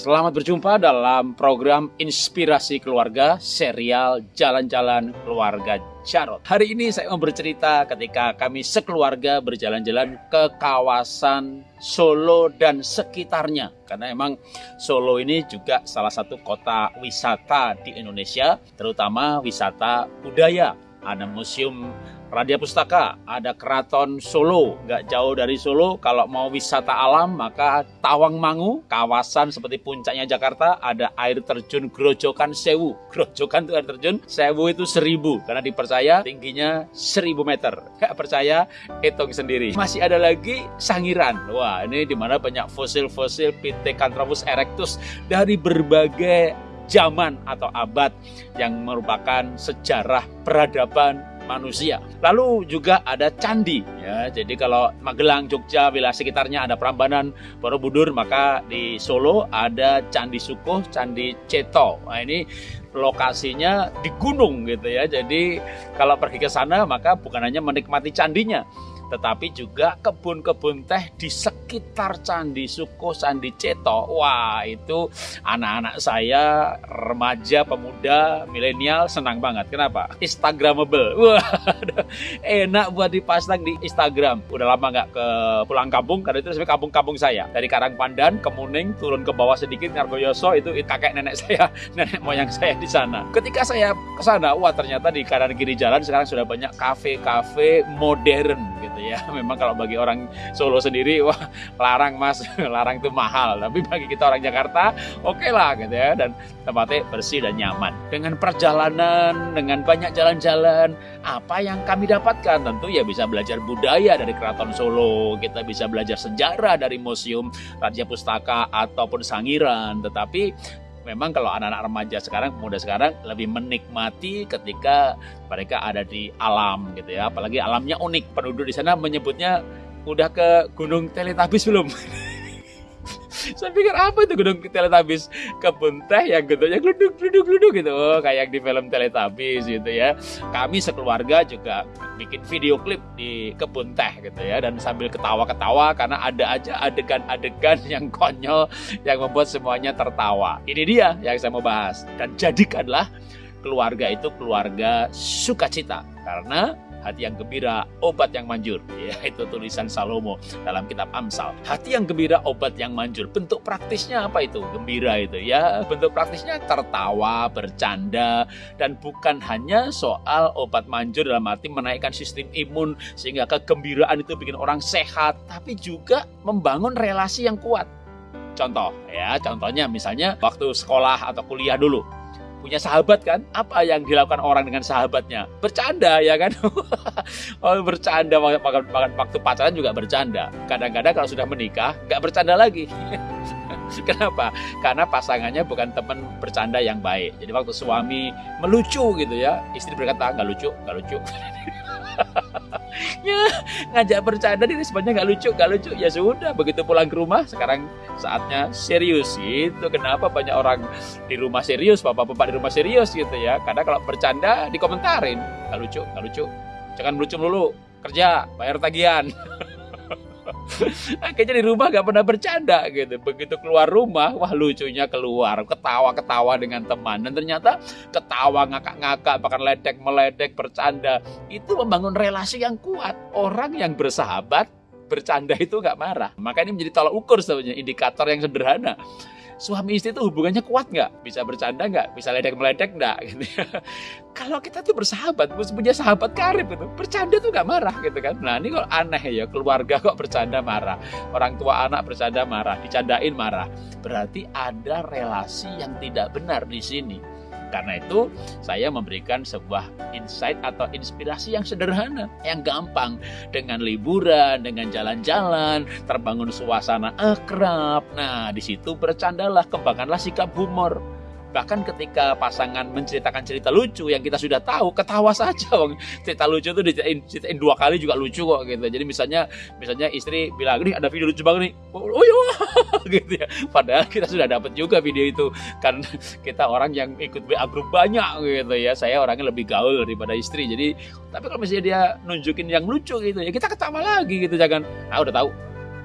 Selamat berjumpa dalam program Inspirasi Keluarga serial Jalan-Jalan Keluarga Jarot. Hari ini saya mau bercerita ketika kami sekeluarga berjalan-jalan ke kawasan Solo dan sekitarnya. Karena emang Solo ini juga salah satu kota wisata di Indonesia, terutama wisata budaya. Ada museum Radia Pustaka, ada Keraton Solo, nggak jauh dari Solo. Kalau mau wisata alam, maka Tawangmangu, kawasan seperti puncaknya Jakarta, ada air terjun Grojokan Sewu. Grojokan itu air terjun, Sewu itu seribu, karena dipercaya tingginya seribu meter. Nggak percaya, hitung sendiri. Masih ada lagi Sangiran. Wah, ini di mana banyak fosil-fosil Pithecanthropus erectus dari berbagai zaman atau abad yang merupakan sejarah peradaban manusia. Lalu juga ada candi ya. Jadi kalau Magelang, Jogja, wilayah sekitarnya ada Prambanan, Borobudur, maka di Solo ada Candi Sukuh, Candi Ceto. Nah, ini lokasinya di gunung gitu ya. Jadi kalau pergi ke sana maka bukan hanya menikmati candinya, tetapi juga kebun-kebun teh di sekitar Candi Suko, Candi Ceto. Wah, itu anak-anak saya, remaja, pemuda, milenial senang banget. Kenapa? Instagramable. Wah, enak buat dipasang di Instagram. Udah lama nggak ke pulang kampung, karena itu sebenarnya kampung-kampung saya. Dari Karangpandan, Kemuning, turun ke bawah sedikit, Ngargoyoso, itu kakek nenek saya, nenek moyang saya di sana. Ketika saya ke sana, wah ternyata di kanan kiri jalan sekarang sudah banyak kafe-kafe modern gitu ya. Memang kalau bagi orang Solo sendiri wah larang Mas, larang itu mahal. Tapi bagi kita orang Jakarta oke okay lah gitu ya dan tempatnya bersih dan nyaman. Dengan perjalanan, dengan banyak jalan-jalan, apa yang kami dapatkan? Tentu ya bisa belajar budaya dari Keraton Solo, kita bisa belajar sejarah dari Museum Raja Pustaka ataupun Sangiran, tetapi memang kalau anak-anak remaja sekarang, pemuda sekarang lebih menikmati ketika mereka ada di alam gitu ya. Apalagi alamnya unik. Penduduk di sana menyebutnya udah ke Gunung Teletabis belum? saya pikir apa itu gunung Teletabis kebun teh yang gedungnya gluduk gluduk gluduk gitu. Oh, kayak di film Teletabis gitu ya. Kami sekeluarga juga bikin video klip di kebun teh gitu ya. Dan sambil ketawa-ketawa karena ada aja adegan-adegan yang konyol yang membuat semuanya tertawa. Ini dia yang saya mau bahas. Dan jadikanlah keluarga itu keluarga sukacita. Karena hati yang gembira, obat yang manjur. Ya, itu tulisan Salomo dalam kitab Amsal. Hati yang gembira, obat yang manjur. Bentuk praktisnya apa itu? Gembira itu ya. Bentuk praktisnya tertawa, bercanda, dan bukan hanya soal obat manjur dalam arti menaikkan sistem imun sehingga kegembiraan itu bikin orang sehat, tapi juga membangun relasi yang kuat. Contoh ya, contohnya misalnya waktu sekolah atau kuliah dulu punya sahabat kan apa yang dilakukan orang dengan sahabatnya bercanda ya kan oh bercanda waktu pacaran juga bercanda kadang-kadang kalau sudah menikah nggak bercanda lagi Kenapa? Karena pasangannya bukan teman bercanda yang baik. Jadi waktu suami melucu gitu ya, istri berkata nggak lucu, nggak lucu. ya ngajak bercanda di responnya nggak lucu nggak lucu. Ya sudah begitu pulang ke rumah sekarang saatnya serius itu kenapa banyak orang di rumah serius bapak-bapak di rumah serius gitu ya? Karena kalau bercanda dikomentarin. Nggak lucu nggak lucu. Jangan lucu dulu kerja bayar tagihan Akhirnya di rumah gak pernah bercanda gitu. Begitu keluar rumah, wah lucunya keluar. Ketawa-ketawa dengan teman. Dan ternyata ketawa ngakak-ngakak, bahkan ledek-meledek, bercanda. Itu membangun relasi yang kuat. Orang yang bersahabat, bercanda itu gak marah. Maka ini menjadi tolak ukur sebenarnya, indikator yang sederhana suami istri itu hubungannya kuat nggak? Bisa bercanda nggak? Bisa ledek meledek nggak? Gitu. Kalau kita tuh bersahabat, punya sahabat karib gitu, bercanda tuh nggak marah gitu kan? Nah ini kok aneh ya, keluarga kok bercanda marah, orang tua anak bercanda marah, dicandain marah. Berarti ada relasi yang tidak benar di sini. Karena itu, saya memberikan sebuah insight atau inspirasi yang sederhana, yang gampang. Dengan liburan, dengan jalan-jalan, terbangun suasana akrab. Nah, di situ bercandalah, kembangkanlah sikap humor Bahkan ketika pasangan menceritakan cerita lucu yang kita sudah tahu, ketawa saja. Bang. Cerita lucu itu diceritain, diceritain dua kali juga lucu kok gitu. Jadi misalnya misalnya istri bilang, "Nih ada video lucu banget nih." Oh, oh iya, gitu ya. Padahal kita sudah dapat juga video itu kan kita orang yang ikut WA grup banyak gitu ya. Saya orangnya lebih gaul daripada istri. Jadi tapi kalau misalnya dia nunjukin yang lucu gitu ya, kita ketawa lagi gitu jangan, ah udah tahu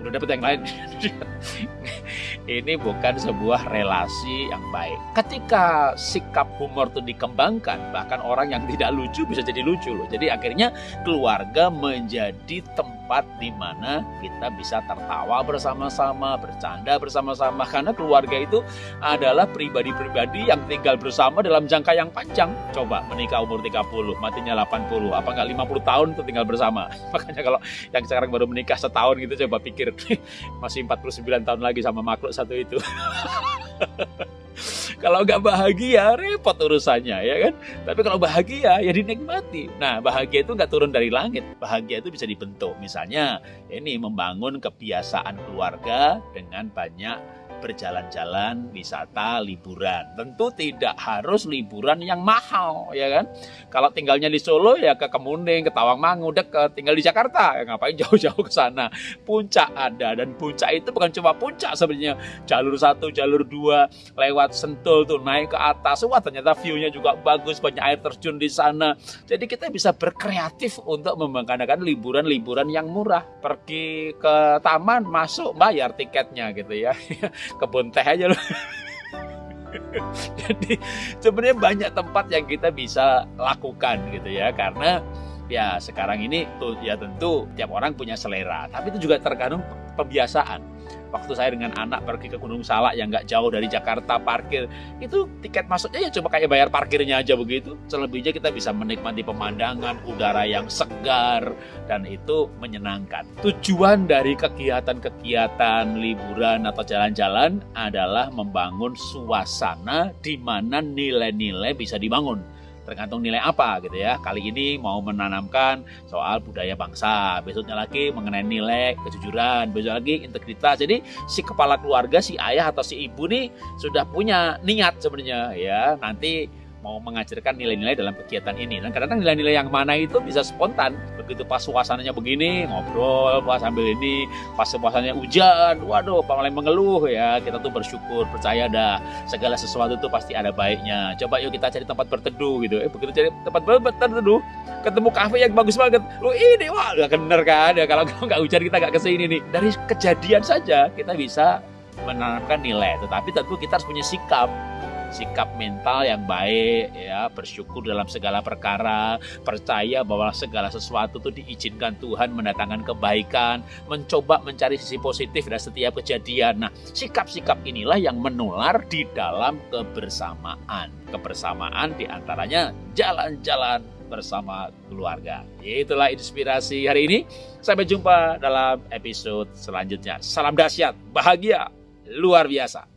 udah dapet yang lain ini bukan sebuah relasi yang baik. Ketika sikap humor itu dikembangkan, bahkan orang yang tidak lucu bisa jadi lucu loh. Jadi akhirnya keluarga menjadi tempat di mana kita bisa tertawa bersama-sama, bercanda bersama-sama. Karena keluarga itu adalah pribadi-pribadi yang tinggal bersama dalam jangka yang panjang. Coba menikah umur 30, matinya 80, apa enggak 50 tahun itu tinggal bersama. Makanya kalau yang sekarang baru menikah setahun gitu coba pikir masih 49 tahun lagi sama makhluk satu itu. kalau nggak bahagia repot urusannya ya kan. Tapi kalau bahagia ya dinikmati. Nah bahagia itu nggak turun dari langit. Bahagia itu bisa dibentuk. Misalnya ini membangun kebiasaan keluarga dengan banyak berjalan-jalan, wisata, liburan. Tentu tidak harus liburan yang mahal, ya kan? Kalau tinggalnya di Solo ya ke Kemuning, ke Tawangmangu, dekat. Tinggal di Jakarta, ya ngapain jauh-jauh ke sana? Puncak ada dan puncak itu bukan cuma puncak sebenarnya. Jalur satu, jalur dua, lewat Sentul tuh naik ke atas. Wah ternyata view-nya juga bagus, banyak air terjun di sana. Jadi kita bisa berkreatif untuk memangkanakan liburan-liburan yang murah. Pergi ke taman, masuk bayar tiketnya gitu ya kebun teh aja loh. Jadi sebenarnya banyak tempat yang kita bisa lakukan gitu ya karena ya sekarang ini tuh ya tentu tiap orang punya selera tapi itu juga tergantung pembiasaan waktu saya dengan anak pergi ke Gunung Salak yang nggak jauh dari Jakarta parkir. Itu tiket masuknya ya coba kayak bayar parkirnya aja begitu. Selebihnya kita bisa menikmati pemandangan udara yang segar dan itu menyenangkan. Tujuan dari kegiatan-kegiatan liburan atau jalan-jalan adalah membangun suasana di mana nilai-nilai bisa dibangun tergantung nilai apa gitu ya. Kali ini mau menanamkan soal budaya bangsa, besoknya lagi mengenai nilai kejujuran, besok lagi integritas. Jadi si kepala keluarga, si ayah atau si ibu nih sudah punya niat sebenarnya ya. Nanti mau mengajarkan nilai-nilai dalam kegiatan ini. Dan kadang-kadang nilai-nilai yang mana itu bisa spontan. Begitu pas suasananya begini, ngobrol pas sambil ini, pas suasananya hujan, waduh, mulai mengeluh ya. Kita tuh bersyukur, percaya dah segala sesuatu itu pasti ada baiknya. Coba yuk kita cari tempat berteduh gitu. Eh begitu cari tempat berteduh, ketemu kafe yang bagus banget. Lu ini wah gak bener kan ya kalau nggak hujan kita nggak ke sini nih. Dari kejadian saja kita bisa menanamkan nilai, tetapi tentu kita harus punya sikap sikap mental yang baik ya bersyukur dalam segala perkara percaya bahwa segala sesuatu itu diizinkan Tuhan mendatangkan kebaikan mencoba mencari sisi positif dari setiap kejadian nah sikap-sikap inilah yang menular di dalam kebersamaan kebersamaan di antaranya jalan-jalan bersama keluarga. Itulah inspirasi hari ini. Sampai jumpa dalam episode selanjutnya. Salam dahsyat, bahagia, luar biasa.